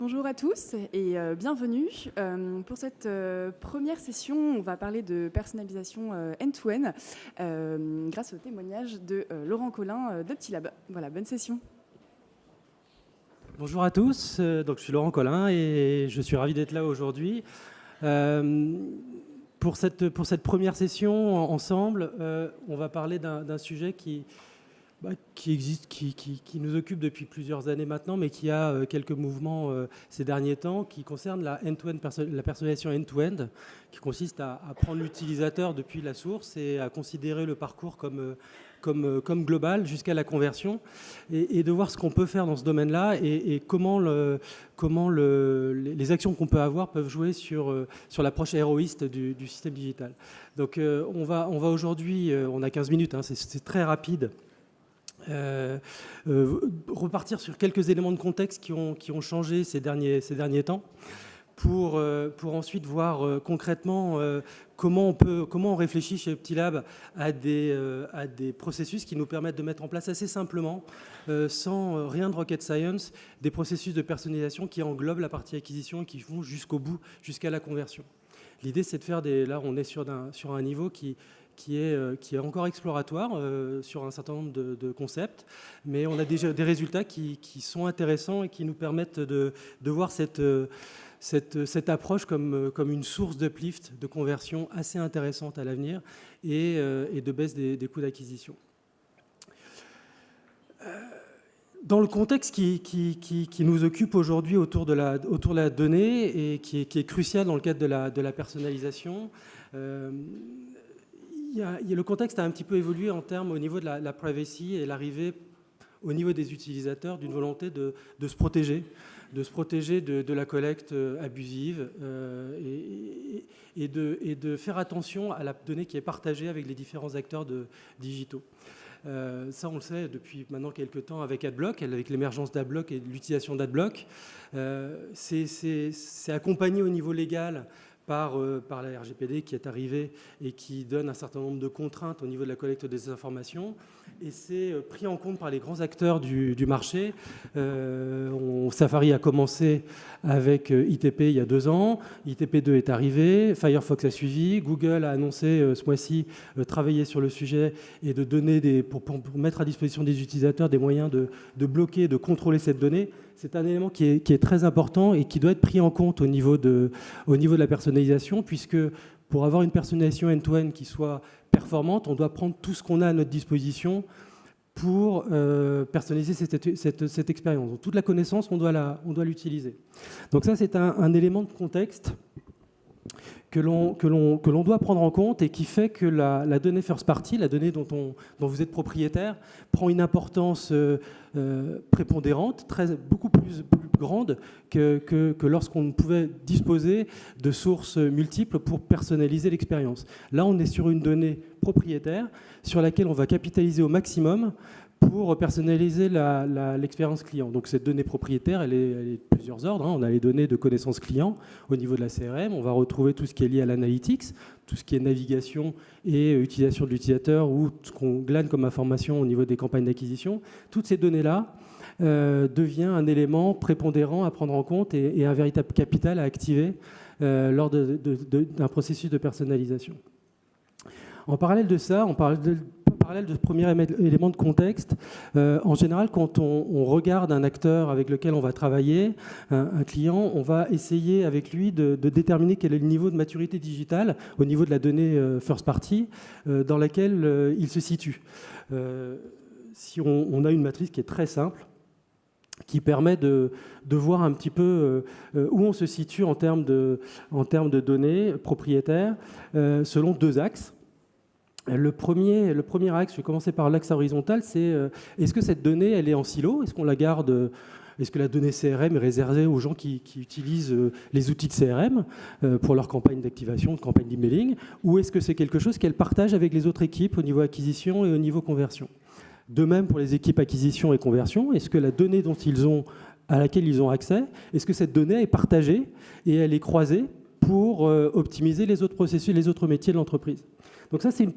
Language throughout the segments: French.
Bonjour à tous et euh, bienvenue. Euh, pour cette euh, première session, on va parler de personnalisation end-to-end grâce au témoignage de Laurent Collin d'Optilab. Voilà, bonne session. Bonjour à tous, donc je suis Laurent Collin et je suis ravi d'être là aujourd'hui. pour cette première session ensemble, on va parler d'un sujet qui, bah, qui existe, qui, nous occupe depuis plusieurs années maintenant, mais qui a euh, quelques mouvements euh, ces derniers temps, qui concerne la, end -end, la personnalisation end-to-end, qui consiste à, prendre l'utilisateur depuis la source et à considérer le parcours comme, euh, global jusqu'à la conversion, et, de voir ce qu'on peut faire dans ce domaine-là et, comment, le, comment le, les actions qu'on peut avoir peuvent jouer sur, l'approche héroïste du, système digital. Donc on va, on va aujourd'hui, on a 15 minutes, hein, c'est très rapide, euh, euh, repartir sur quelques éléments de contexte qui ont, qui ont changé ces derniers, ces derniers temps pour, euh, pour ensuite voir concrètement comment, on peut, comment on réfléchit chez Optilab à des, à des processus qui nous permettent de mettre en place assez simplement, sans rien de rocket science, des processus de personnalisation qui englobent la partie acquisition et qui vont jusqu'au bout, jusqu'à la conversion. L'idée, c'est de faire des... Là, on est sur sur un niveau qui, qui est, euh, qui est encore exploratoire euh, sur un certain nombre de, concepts, mais on a déjà des résultats qui, sont intéressants et qui nous permettent de, voir cette, euh, approche comme, une source d'uplift, de conversion assez intéressante à l'avenir et, de baisse des, coûts d'acquisition. Dans le contexte qui, nous occupe aujourd'hui autour, de la, donnée et qui est, crucial dans le cadre de la personnalisation, le contexte a un petit peu évolué en termes au niveau de la, privacy et l'arrivée au niveau des utilisateurs d'une volonté de, se protéger, de se protéger de, la collecte euh, abusive euh, et, de, faire attention à la donnée qui est partagée avec les différents acteurs digitaux. Euh, ça, on le sait depuis maintenant quelques temps avec AdBlock, avec l'émergence d'AdBlock et l'utilisation d'AdBlock. C'est accompagné au niveau légal euh, par, la RGPD qui est arrivée et qui donne un certain nombre de contraintes au niveau de la collecte des informations. Et c'est euh, pris en compte par les grands acteurs du, marché. Euh, Safari a commencé avec ITP il y a deux ans. ITP2 est arrivé. Firefox a suivi. Google a annoncé ce mois-ci travailler sur le sujet et de donner des, pour, mettre à disposition des utilisateurs des moyens de, de bloquer, de contrôler cette donnée c'est un élément qui est, très important et qui doit être pris en compte au niveau de, au niveau de la personnalisation, puisque pour avoir une personnalisation end-to-end qui soit performante, on doit prendre tout ce qu'on a à notre disposition pour euh, personnaliser cette, expérience. Donc, toute la connaissance, on doit l'utiliser. Donc ça, c'est un, élément de contexte que l'on doit prendre en compte et qui fait que la, donnée first party, la donnée dont, on, dont, vous êtes propriétaire, prend une importance euh, euh, prépondérante, beaucoup plus, grande que, que, lorsqu'on pouvait disposer de sources multiples pour personnaliser l'expérience. Là, on est sur une donnée propriétaire sur laquelle on va capitaliser au maximum pour personnaliser l'expérience client. Donc cette donnée propriétaire, elle est, de plusieurs ordres. Hein. On a les données de connaissance client au niveau de la CRM. On va retrouver tout ce qui est lié à l'analytics, tout ce qui est navigation et utilisation de l'utilisateur ou ce qu'on glane comme information au niveau des campagnes d'acquisition. Toutes ces données-là euh, deviennent un élément prépondérant à prendre en compte et, un véritable capital à activer euh, lors d'un processus de personnalisation. En parallèle de ça, de, parallèle de ce premier élément de contexte, euh, en général, quand on, regarde un acteur avec lequel on va travailler, un, client, on va essayer avec lui de, déterminer quel est le niveau de maturité digitale au niveau de la donnée first party dans laquelle il se situe. si on, a une matrice qui est très simple, qui permet de, voir un petit peu où on se situe en termes de, données propriétaires selon deux axes. Le premier, le premier axe, je vais commencer par l'axe horizontal, c'est euh, est-ce que cette donnée, elle est en silo? Est-ce qu'on la garde est-ce que la donnée CRM est réservée aux gens qui, utilisent euh, les outils de CRM euh, pour leur campagne d'activation, de campagne d'emailing? Ou est-ce que c'est quelque chose qu'elle partage avec les autres équipes au niveau acquisition et au niveau conversion? De même pour les équipes acquisition et conversion, est-ce que la donnée dont ils ont, à laquelle ils ont accès, est-ce que cette donnée est partagée et elle est croisée pour optimiser les autres processus, les autres métiers de l'entreprise? Donc ça, c'est un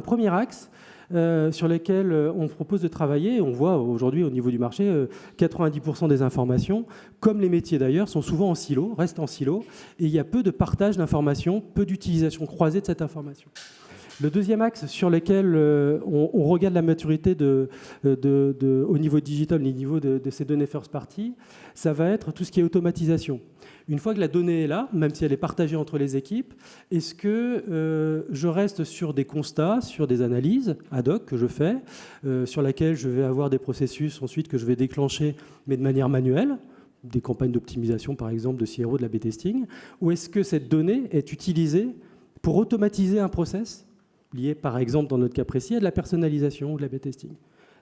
premier axe sur lesquels on propose de travailler. On voit aujourd'hui au niveau du marché, 90% des informations, comme les métiers d'ailleurs, sont souvent en silo, restent en silo, et il y a peu de partage d'informations, peu d'utilisation croisée de cette information. Le deuxième axe sur lequel euh, on, regarde la maturité de, au niveau digital, au niveau de, ces données first party, ça va être tout ce qui est automatisation. Une fois que la donnée est là, même si elle est partagée entre les équipes, est-ce que euh, je reste sur des constats, sur des analyses ad hoc que je fais, euh, sur laquelle je vais avoir des processus ensuite que je vais déclencher, mais de manière manuelle des campagnes d'optimisation, par exemple, de CRO, de la B-testing, ou est-ce que cette donnée est utilisée pour automatiser un process lié, par exemple, dans notre cas précis, à de la personnalisation ou de la B-testing.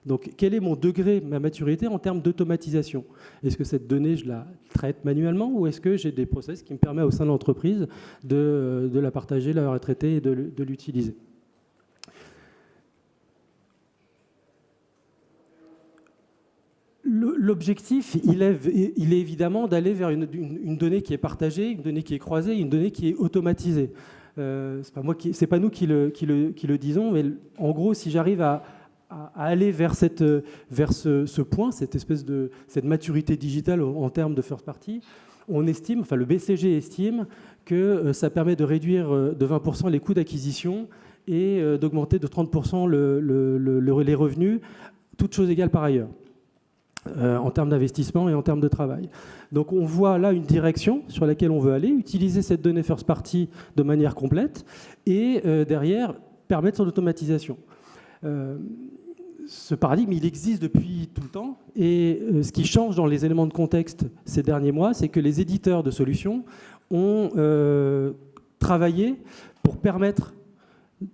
Donc, quel est mon degré, ma maturité en termes d'automatisation? Est-ce que cette donnée, je la traite manuellement ou est-ce que j'ai des process qui me permettent au sein de l'entreprise de, la partager, de la traiter et de, l'utiliser? L'objectif, il est, il est, évidemment d'aller vers une, une, donnée qui est partagée, une donnée qui est croisée, une donnée qui est automatisée. Euh, c'est pas moi qui, c'est pas nous qui le, qui le, qui le, disons, mais en gros, si j'arrive à, aller vers, cette, vers ce, point, cette espèce de cette maturité digitale en, termes de first party, on estime, enfin le BCG estime que euh, ça permet de réduire euh, de 20% les coûts d'acquisition et d'augmenter de 30% le, les revenus, toutes choses égales par ailleurs. Euh, en termes d'investissement et en termes de travail. Donc on voit là une direction sur laquelle on veut aller, utiliser cette donnée first party de manière complète et euh, derrière permettre son automatisation. Euh, ce paradigme, il existe depuis tout le temps et ce qui change dans les éléments de contexte ces derniers mois, c'est que les éditeurs de solutions ont travaillé pour permettre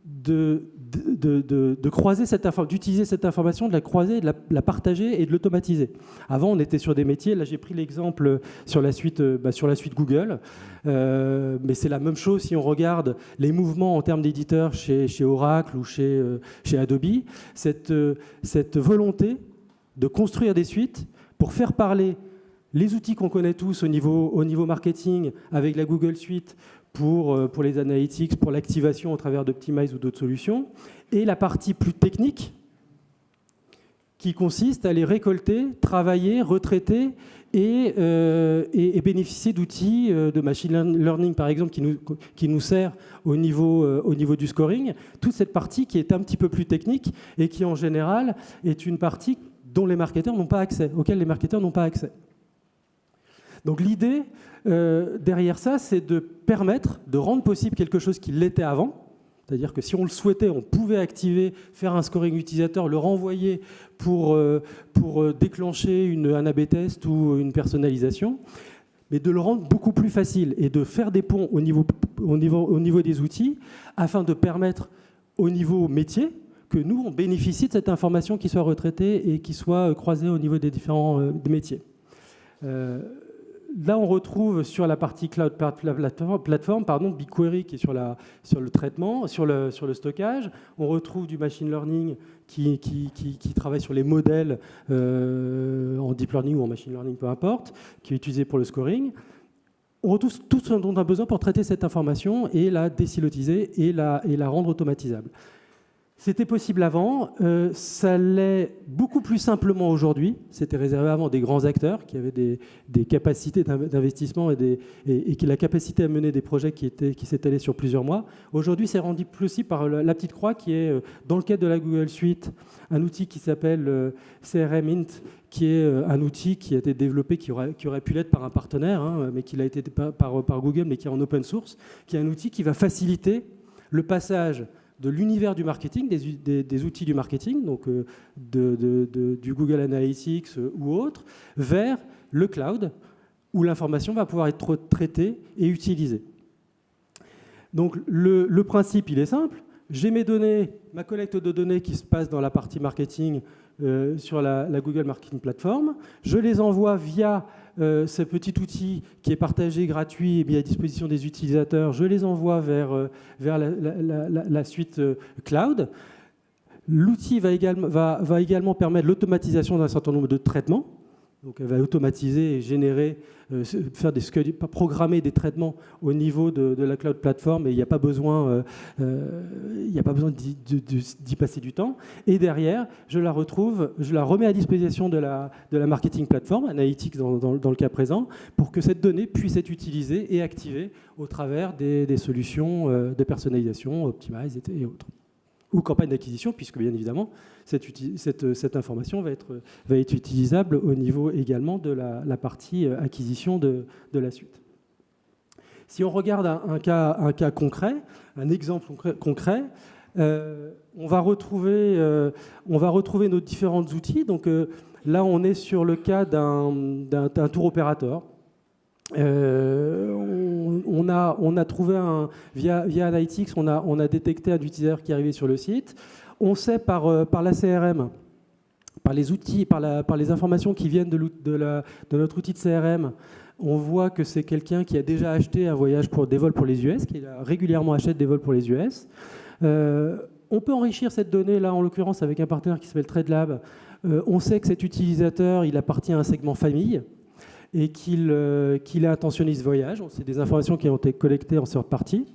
de de, croiser cette d'utiliser cette information, de la croiser, de la, partager et de l'automatiser. Avant, on était sur des métiers. Là, j'ai pris l'exemple sur la suite, euh, bah, sur la suite Google, euh, mais c'est la même chose si on regarde les mouvements en termes d'éditeurs chez, chez, Oracle ou chez, euh, chez Adobe. Cette, cette volonté de construire des suites pour faire parler les outils qu'on connaît tous au niveau, au niveau marketing avec la Google Suite, pour, euh, pour les analytics, pour l'activation au travers d'Optimize ou d'autres solutions, et la partie plus technique qui consiste à les récolter, travailler, retraiter et, euh, et, bénéficier d'outils euh, de machine learning, par exemple, qui nous, qui nous sert au niveau, au niveau du scoring. Toute cette partie qui est un petit peu plus technique et qui, en général, est une partie dont les marketeurs n'ont pas accès, auquel les marketeurs n'ont pas accès. Donc l'idée euh, derrière ça, c'est de permettre, de rendre possible quelque chose qui l'était avant. C'est-à-dire que si on le souhaitait, on pouvait activer, faire un scoring utilisateur, le renvoyer pour, euh, euh, déclencher un A-B test ou une personnalisation, mais de le rendre beaucoup plus facile et de faire des ponts au niveau des outils afin de permettre au niveau métier que nous, on bénéficie de cette information qui soit retraitée et qui soit croisée au niveau des différents métiers là, on retrouve sur la partie cloud plateforme, pardon, BigQuery qui est sur, la, sur le traitement, sur le, sur le stockage. On retrouve du machine learning qui, qui, travaille sur les modèles euh, en deep learning ou en machine learning, peu importe, qui est utilisé pour le scoring. On retrouve tout ce dont on a besoin pour traiter cette information et la désilotiser et la, et la rendre automatisable. C'était possible avant, euh, ça l'est beaucoup plus simplement aujourd'hui. C'était réservé avant des grands acteurs qui avaient des, capacités d'investissement et, la capacité à mener des projets qui, s'étalaient sur plusieurs mois. Aujourd'hui, c'est rendu possible par la, petite croix qui est, euh, dans le cadre de la Google Suite, un outil qui s'appelle euh, CRM Int, qui est un outil qui a été développé, qui aurait, qui aurait pu l'être par un partenaire, hein, mais qui l'a été par, par Google, mais qui est en open source, qui est un outil qui va faciliter le passage de l'univers du marketing, des, outils du marketing, donc euh, du Google Analytics euh, ou autre, vers le cloud, où l'information va pouvoir être traitée et utilisée. Donc le, principe, il est simple. J'ai mes données, ma collecte de données qui se passe dans la partie marketing euh, sur la, Google Marketing Platform. Je les envoie via euh, ce petit outil qui est partagé, gratuit et mis à disposition des utilisateurs. Je les envoie vers, euh, la, suite cloud. L'outil va également permettre l'automatisation d'un certain nombre de traitements Donc elle va automatiser et générer, euh, faire des programmer des traitements au niveau de, la cloud platform et il n'y a pas besoin, euh, euh, besoin d'y passer du temps. Et derrière, je la retrouve, je la remets à disposition de la, de la marketing platform, Analytics dans, dans, le cas présent, pour que cette donnée puisse être utilisée et activée au travers des, des solutions de personnalisation, Optimize et autres ou campagne d'acquisition, puisque bien évidemment, cette, information va être, va être, utilisable au niveau également de la, partie euh, acquisition de, la suite. Si on regarde un, cas, concret, un exemple concret, euh, on, va retrouver, euh, on va retrouver nos différents outils. Donc là, on est sur le cas d'un tour opérateur. On, a, on, a, trouvé un, via, Analytics, on a, détecté un utilisateur qui arrivé sur le site. On sait par, euh, la CRM, par les outils, par, les informations qui viennent de, notre outil de CRM, on voit que c'est quelqu'un qui a déjà acheté un voyage pour des vols pour les US, qui régulièrement achète des vols pour les US. Euh, on peut enrichir cette donnée, là en l'occurrence avec un partenaire qui s'appelle TradeLab. Euh, on sait que cet utilisateur, il appartient à un segment famille et qu'il intentionné ce voyage. C'est des informations qui ont été collectées en sorte partie.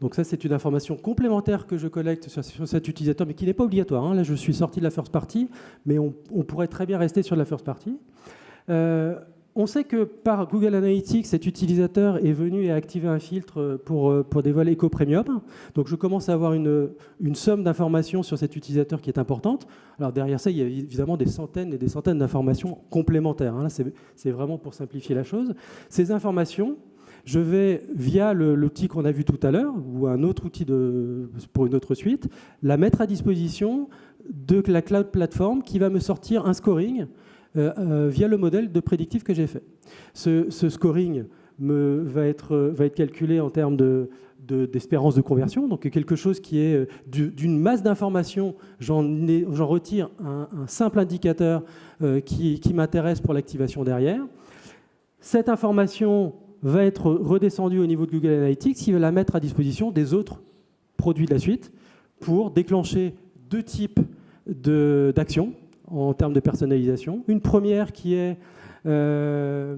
Donc ça, c'est une information complémentaire que je collecte sur, cet utilisateur, mais qui n'est pas obligatoire. Hein. Là, je suis sorti de la first party, mais on, pourrait très bien rester sur la first party. Euh, on sait que par Google Analytics, cet utilisateur est venu et a activé un filtre pour, euh, pour des vols éco-premium. Donc je commence à avoir une, une somme d'informations sur cet utilisateur qui est importante. Alors derrière ça, il y a évidemment des centaines et des centaines d'informations complémentaires. Hein. C'est vraiment pour simplifier la chose. Ces informations, je vais, via l'outil qu'on a vu tout à l'heure, ou un autre outil de, pour une autre suite, la mettre à disposition de la cloud platform qui va me sortir un scoring via le modèle de prédictif que j'ai fait. Ce, scoring va, être, calculé en termes de, d'espérance de, conversion, donc quelque chose qui est euh, d'une masse d'informations, j'en retire un, simple indicateur qui, qui m'intéresse pour l'activation derrière. Cette information va être redescendu au niveau de Google Analytics, il va la mettre à disposition des autres produits de la suite pour déclencher deux types d'actions en termes de personnalisation. Une première qui est, euh,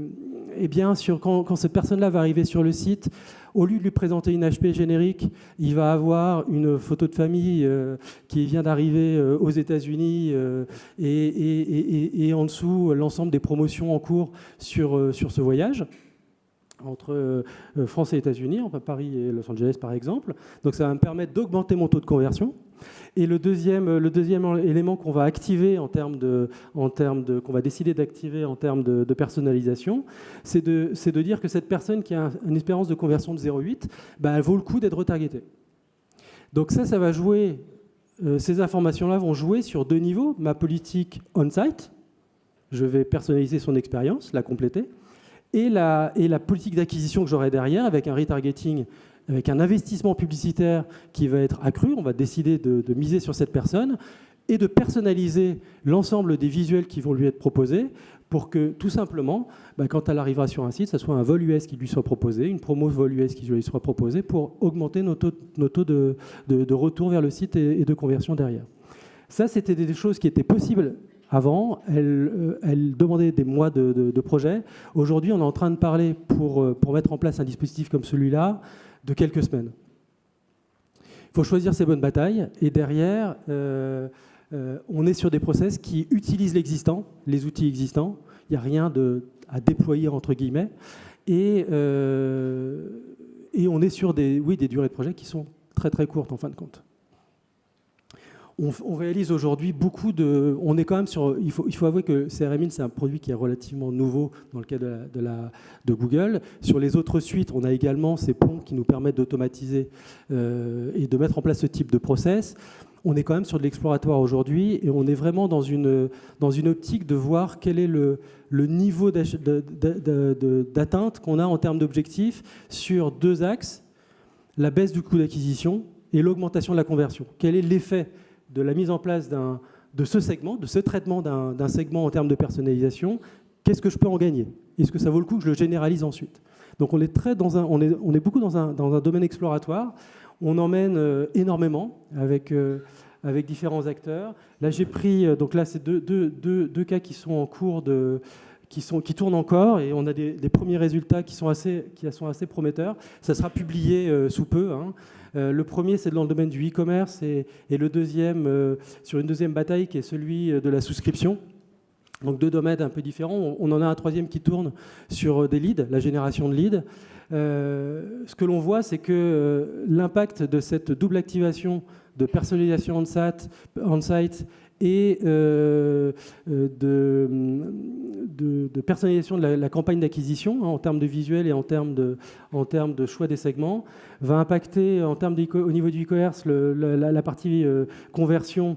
eh bien, quand, cette personne-là va arriver sur le site, au lieu de lui présenter une HP générique, il va avoir une photo de famille euh, qui vient d'arriver euh, aux États-Unis et, et, en dessous l'ensemble des promotions en cours sur, sur ce voyage entre France et États-Unis, enfin Paris et Los Angeles par exemple. Donc ça va me permettre d'augmenter mon taux de conversion. Et le deuxième, deuxième élément qu'on va activer en termes de, qu'on va décider d'activer en termes de, personnalisation, c'est de, dire que cette personne qui a une espérance de conversion de 0,8, bah, elle vaut le coup d'être retargetée. Donc ça, ça va jouer, euh, ces informations-là vont jouer sur deux niveaux. Ma politique on-site, je vais personnaliser son expérience, la compléter et la, et la politique d'acquisition que j'aurai derrière, avec un retargeting, avec un investissement publicitaire qui va être accru, on va décider de, miser sur cette personne, et de personnaliser l'ensemble des visuels qui vont lui être proposés pour que tout simplement, bah, quand elle arrivera sur un site, ce soit un vol US qui lui soit proposé, une promo vol US qui lui soit proposée pour augmenter nos taux, de, retour vers le site et, et de conversion derrière. Ça, c'était des choses qui étaient possibles avant, elle, euh, demandait des mois de, projet. Aujourd'hui, on est en train de parler pour, euh, pour mettre en place un dispositif comme celui-là de quelques semaines. Il faut choisir ses bonnes batailles et derrière, euh, on est sur des process qui utilisent l'existant, les outils existants. Il n'y a rien à déployer entre guillemets. Et, on est sur des, des durées de projet qui sont très très courtes en fin de compte on, réalise aujourd'hui beaucoup de... On est quand même sur... Il faut, il faut avouer que CRM c'est un produit qui est relativement nouveau dans le cas de, de, Google. Sur les autres suites, on a également ces ponts qui nous permettent d'automatiser euh, et de mettre en place ce type de process. On est quand même sur de l'exploratoire aujourd'hui et on est vraiment dans une, dans une optique de voir quel est le, le niveau d'atteinte qu'on a en termes d'objectifs sur deux axes, la baisse du coût d'acquisition et l'augmentation de la conversion. Quel est l'effet de la mise en place de ce segment, de ce traitement d'un segment en termes de personnalisation, qu'est-ce que je peux en gagner? Est-ce que ça vaut le coup que je le généralise ensuite? Donc on est, très dans un, on est, beaucoup dans un, dans un, domaine exploratoire. On emmène euh, énormément avec, euh, avec différents acteurs. Là, j'ai pris, donc là, c'est deux, deux, deux, cas qui sont en cours de, qui, tournent encore et on a des, premiers résultats qui sont assez, qui sont assez prometteurs. Ça sera publié sous peu. Hein. le premier, c'est dans le domaine du e-commerce et, le deuxième, sur une deuxième bataille qui est celui de la souscription. Donc deux domaines un peu différents. On en a un troisième qui tourne sur euh, des leads, la génération de leads. Euh, ce que l'on voit, c'est que euh, l'impact de cette double activation de personnalisation on-site et de, personnalisation de la, campagne d'acquisition hein, en termes de visuel et en termes de, choix des segments va impacter en termes au niveau du e-commerce la, partie conversion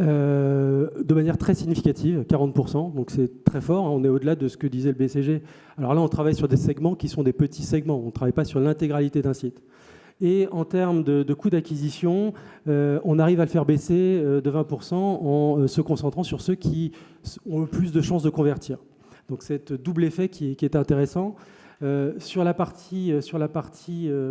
euh, de manière très significative, 40%, donc c'est très fort, hein. on est au-delà de ce que disait le BCG. Alors là, on travaille sur des segments qui sont des petits segments, on ne travaille pas sur l'intégralité d'un site. Et en termes de, coût d'acquisition, euh, on arrive à le faire baisser euh, de 20% en se concentrant sur ceux qui ont le plus de chances de convertir. Donc c'est double effet qui, est intéressant. sur la partie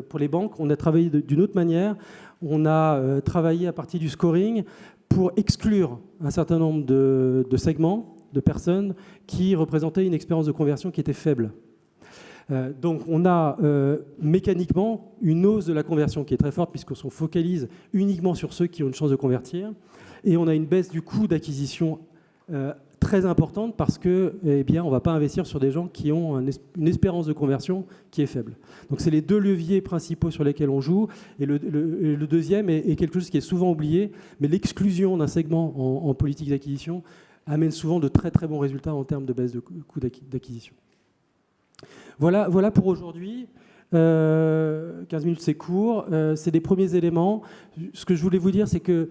pour les banques, on a travaillé d'une autre manière. On a travaillé à partir du scoring pour exclure un certain nombre de, segments, de personnes qui représentaient une expérience de conversion qui était faible. Euh, donc on a euh, mécaniquement une hausse de la conversion qui est très forte puisqu'on se focalise uniquement sur ceux qui ont une chance de convertir. Et on a une baisse du coût d'acquisition euh, très importante parce que, eh bien, on ne va pas investir sur des gens qui ont une espérance de conversion qui est faible. Donc, c'est les deux leviers principaux sur lesquels on joue. Et le, deuxième est, quelque chose qui est souvent oublié, mais l'exclusion d'un segment en, politique d'acquisition amène souvent de très très bons résultats en termes de baisse de coût d'acquisition. Voilà, voilà pour aujourd'hui. 15 euh, minutes, c'est court. Euh, c'est des premiers éléments. Ce que je voulais vous dire, c'est que,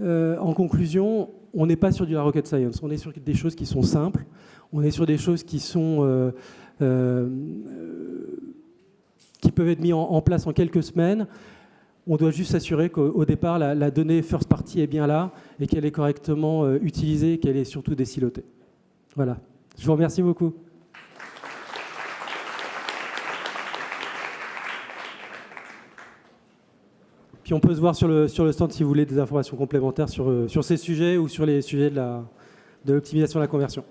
euh, en conclusion, on n'est pas sur du la rocket science, on est sur des choses qui sont simples, on est sur des choses qui sont euh, qui peuvent être mises en, place en quelques semaines. On doit juste s'assurer qu'au départ, la, donnée first party est bien là et qu'elle est correctement utilisée, qu'elle est surtout décilotée. Voilà. Je vous remercie beaucoup. On peut se voir sur le, stand si vous voulez des informations complémentaires sur, euh, ces sujets ou sur les sujets de l'optimisation de la conversion.